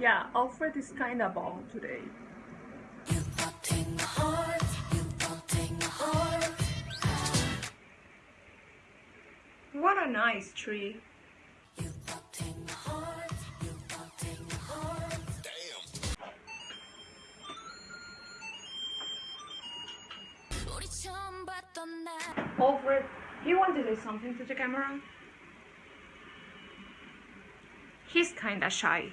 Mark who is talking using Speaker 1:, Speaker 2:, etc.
Speaker 1: Yeah, Alfred is kinda bald today. What a nice tree. Alfred, you want to say something to the camera? He's kinda shy.